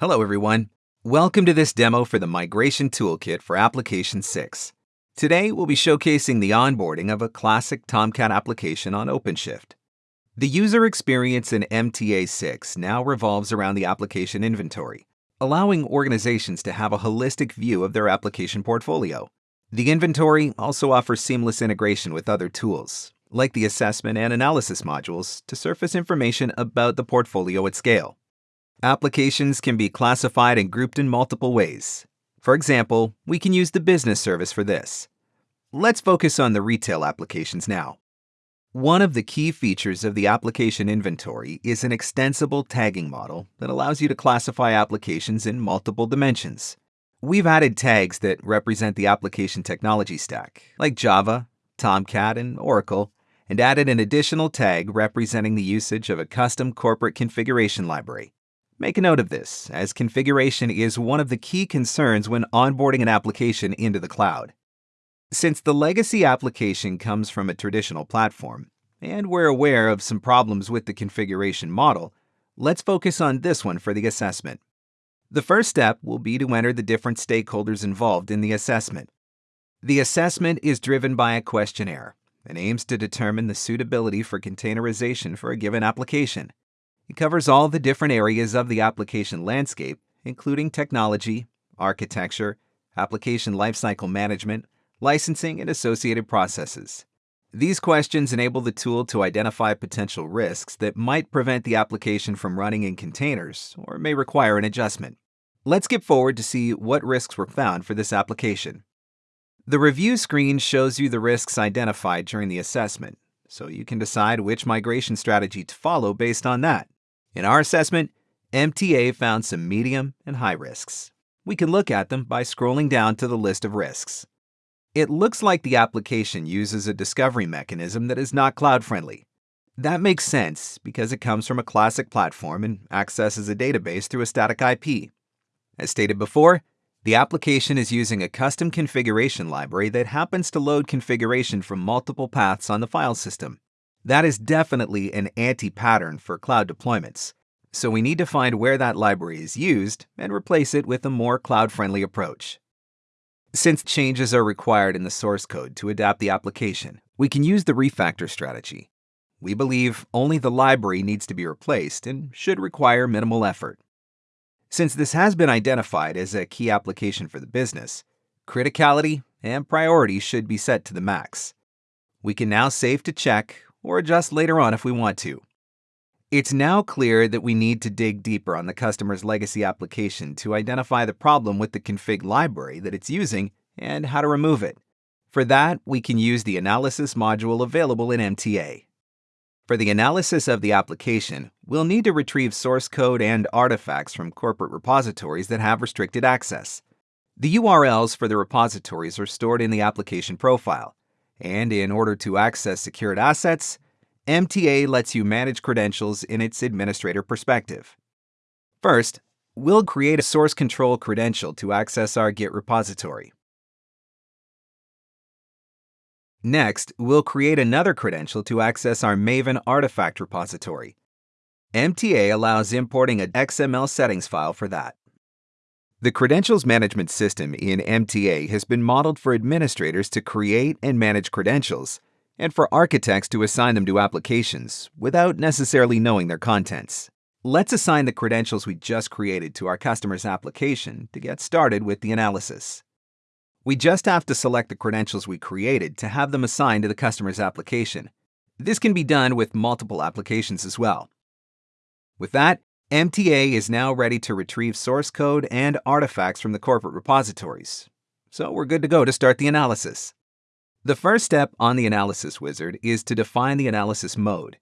Hello everyone. Welcome to this demo for the Migration Toolkit for Application 6. Today we'll be showcasing the onboarding of a classic Tomcat application on OpenShift. The user experience in MTA 6 now revolves around the application inventory, allowing organizations to have a holistic view of their application portfolio. The inventory also offers seamless integration with other tools, like the assessment and analysis modules, to surface information about the portfolio at scale. Applications can be classified and grouped in multiple ways. For example, we can use the business service for this. Let's focus on the retail applications now. One of the key features of the application inventory is an extensible tagging model that allows you to classify applications in multiple dimensions. We've added tags that represent the application technology stack, like Java, Tomcat, and Oracle, and added an additional tag representing the usage of a custom corporate configuration library. Make a note of this, as configuration is one of the key concerns when onboarding an application into the cloud. Since the legacy application comes from a traditional platform, and we're aware of some problems with the configuration model, let's focus on this one for the assessment. The first step will be to enter the different stakeholders involved in the assessment. The assessment is driven by a questionnaire and aims to determine the suitability for containerization for a given application. It covers all the different areas of the application landscape, including technology, architecture, application lifecycle management, licensing, and associated processes. These questions enable the tool to identify potential risks that might prevent the application from running in containers or may require an adjustment. Let's skip forward to see what risks were found for this application. The review screen shows you the risks identified during the assessment, so you can decide which migration strategy to follow based on that. In our assessment, MTA found some medium and high risks. We can look at them by scrolling down to the list of risks. It looks like the application uses a discovery mechanism that is not cloud-friendly. That makes sense because it comes from a classic platform and accesses a database through a static IP. As stated before, the application is using a custom configuration library that happens to load configuration from multiple paths on the file system. That is definitely an anti-pattern for cloud deployments, so we need to find where that library is used and replace it with a more cloud-friendly approach. Since changes are required in the source code to adapt the application, we can use the refactor strategy. We believe only the library needs to be replaced and should require minimal effort. Since this has been identified as a key application for the business, criticality and priority should be set to the max. We can now save to check or adjust later on if we want to. It's now clear that we need to dig deeper on the customer's legacy application to identify the problem with the config library that it's using and how to remove it. For that, we can use the analysis module available in MTA. For the analysis of the application, we'll need to retrieve source code and artifacts from corporate repositories that have restricted access. The URLs for the repositories are stored in the application profile, and in order to access secured assets, MTA lets you manage credentials in its administrator perspective. First, we'll create a source control credential to access our Git repository. Next, we'll create another credential to access our Maven artifact repository. MTA allows importing an XML settings file for that. The credentials management system in MTA has been modeled for administrators to create and manage credentials, and for architects to assign them to applications without necessarily knowing their contents. Let's assign the credentials we just created to our customer's application to get started with the analysis. We just have to select the credentials we created to have them assigned to the customer's application. This can be done with multiple applications as well. With that, MTA is now ready to retrieve source code and artifacts from the corporate repositories. So we're good to go to start the analysis. The first step on the analysis wizard is to define the analysis mode.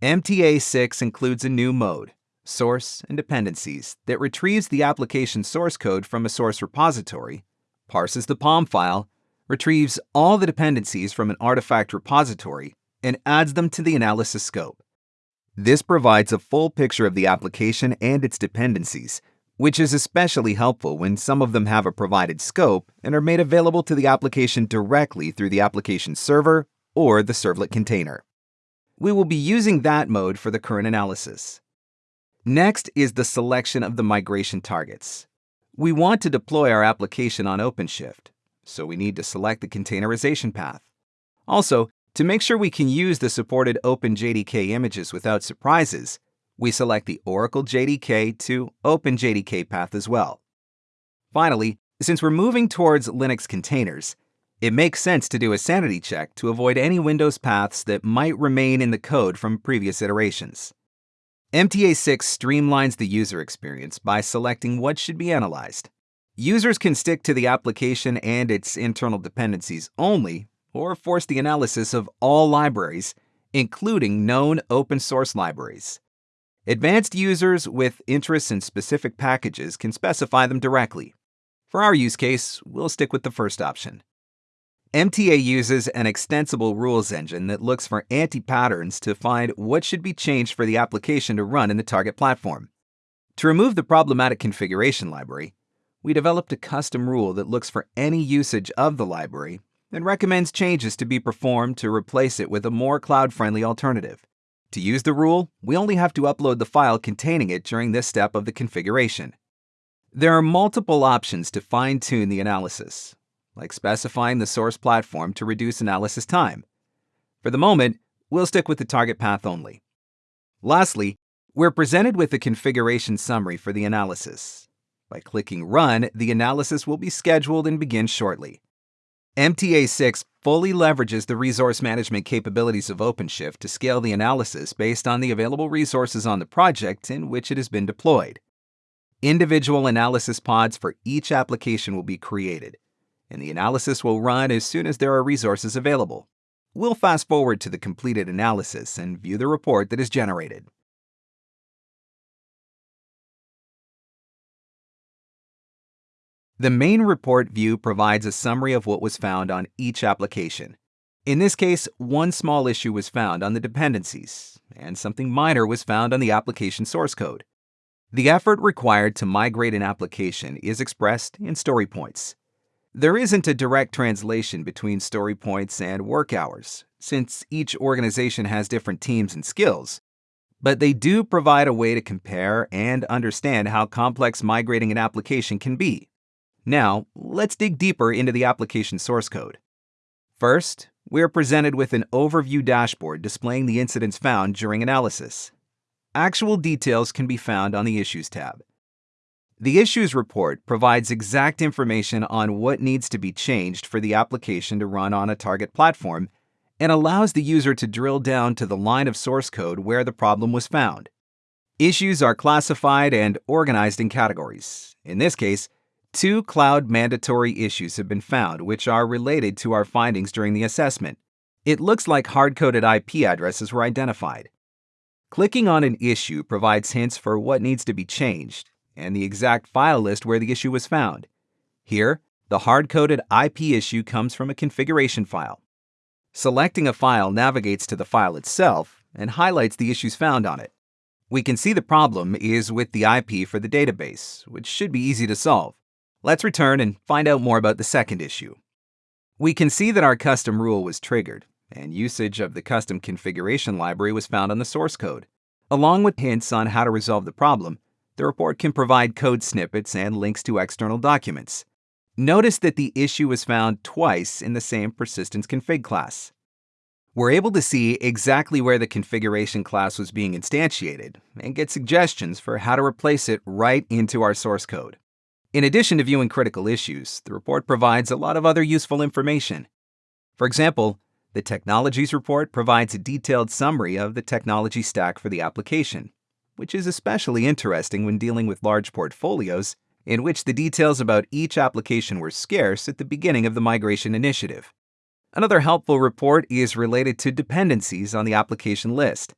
MTA 6 includes a new mode, source and dependencies, that retrieves the application source code from a source repository, parses the POM file, retrieves all the dependencies from an artifact repository, and adds them to the analysis scope. This provides a full picture of the application and its dependencies, which is especially helpful when some of them have a provided scope and are made available to the application directly through the application server or the servlet container. We will be using that mode for the current analysis. Next is the selection of the migration targets. We want to deploy our application on OpenShift, so we need to select the containerization path. Also, to make sure we can use the supported OpenJDK images without surprises, we select the Oracle JDK to OpenJDK path as well. Finally, since we're moving towards Linux containers, it makes sense to do a sanity check to avoid any Windows paths that might remain in the code from previous iterations. MTA6 streamlines the user experience by selecting what should be analyzed. Users can stick to the application and its internal dependencies only, or force the analysis of all libraries, including known open source libraries. Advanced users with interests in specific packages can specify them directly. For our use case, we'll stick with the first option. MTA uses an extensible rules engine that looks for anti-patterns to find what should be changed for the application to run in the target platform. To remove the problematic configuration library, we developed a custom rule that looks for any usage of the library and recommends changes to be performed to replace it with a more cloud-friendly alternative. To use the rule, we only have to upload the file containing it during this step of the configuration. There are multiple options to fine-tune the analysis, like specifying the source platform to reduce analysis time. For the moment, we'll stick with the target path only. Lastly, we're presented with a configuration summary for the analysis. By clicking Run, the analysis will be scheduled and begin shortly. MTA6 fully leverages the resource management capabilities of OpenShift to scale the analysis based on the available resources on the project in which it has been deployed. Individual analysis pods for each application will be created, and the analysis will run as soon as there are resources available. We'll fast forward to the completed analysis and view the report that is generated. The main report view provides a summary of what was found on each application. In this case, one small issue was found on the dependencies, and something minor was found on the application source code. The effort required to migrate an application is expressed in story points. There isn't a direct translation between story points and work hours, since each organization has different teams and skills. But they do provide a way to compare and understand how complex migrating an application can be. Now, let's dig deeper into the application source code. First, we are presented with an overview dashboard displaying the incidents found during analysis. Actual details can be found on the Issues tab. The Issues report provides exact information on what needs to be changed for the application to run on a target platform and allows the user to drill down to the line of source code where the problem was found. Issues are classified and organized in categories. In this case, two cloud mandatory issues have been found which are related to our findings during the assessment. It looks like hard-coded IP addresses were identified. Clicking on an issue provides hints for what needs to be changed, and the exact file list where the issue was found. Here, the hard-coded IP issue comes from a configuration file. Selecting a file navigates to the file itself and highlights the issues found on it. We can see the problem is with the IP for the database, which should be easy to solve. Let's return and find out more about the second issue. We can see that our custom rule was triggered, and usage of the custom configuration library was found on the source code. Along with hints on how to resolve the problem, the report can provide code snippets and links to external documents. Notice that the issue was found twice in the same persistence config class. We're able to see exactly where the configuration class was being instantiated and get suggestions for how to replace it right into our source code. In addition to viewing critical issues, the report provides a lot of other useful information. For example, the Technologies report provides a detailed summary of the technology stack for the application, which is especially interesting when dealing with large portfolios in which the details about each application were scarce at the beginning of the migration initiative. Another helpful report is related to dependencies on the application list.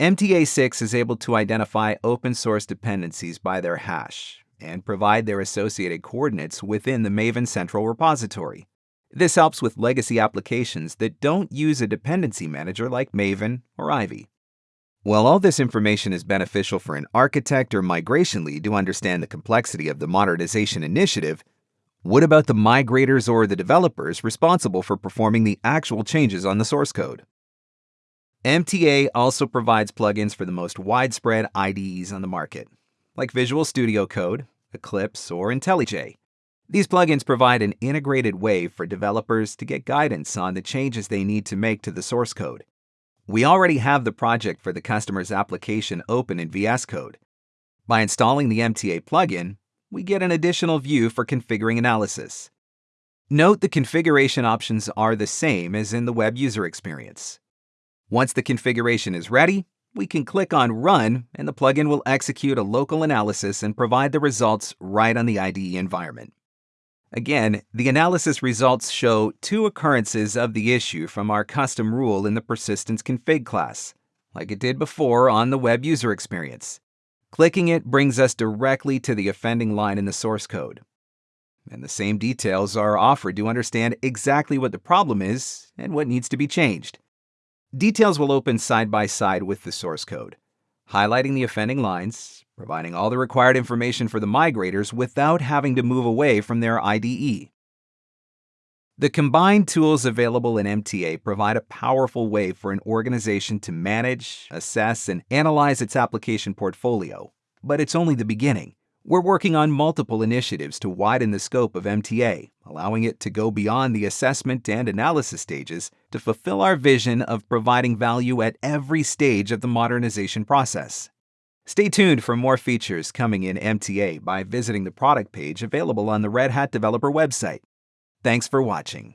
MTA6 is able to identify open source dependencies by their hash and provide their associated coordinates within the Maven Central repository. This helps with legacy applications that don't use a dependency manager like Maven or Ivy. While all this information is beneficial for an architect or migration lead to understand the complexity of the modernization initiative, what about the migrators or the developers responsible for performing the actual changes on the source code? MTA also provides plugins for the most widespread IDEs on the market, like Visual Studio Code, Eclipse, or IntelliJ. These plugins provide an integrated way for developers to get guidance on the changes they need to make to the source code. We already have the project for the customer's application open in VS Code. By installing the MTA plugin, we get an additional view for configuring analysis. Note the configuration options are the same as in the web user experience. Once the configuration is ready, we can click on Run and the plugin will execute a local analysis and provide the results right on the IDE environment. Again, the analysis results show two occurrences of the issue from our custom rule in the persistence config class, like it did before on the web user experience. Clicking it brings us directly to the offending line in the source code. And the same details are offered to understand exactly what the problem is and what needs to be changed. Details will open side by side with the source code, highlighting the offending lines, providing all the required information for the migrators without having to move away from their IDE. The combined tools available in MTA provide a powerful way for an organization to manage, assess, and analyze its application portfolio. But it's only the beginning. We're working on multiple initiatives to widen the scope of MTA, allowing it to go beyond the assessment and analysis stages to fulfill our vision of providing value at every stage of the modernization process. Stay tuned for more features coming in MTA by visiting the product page available on the Red Hat Developer website. Thanks for watching.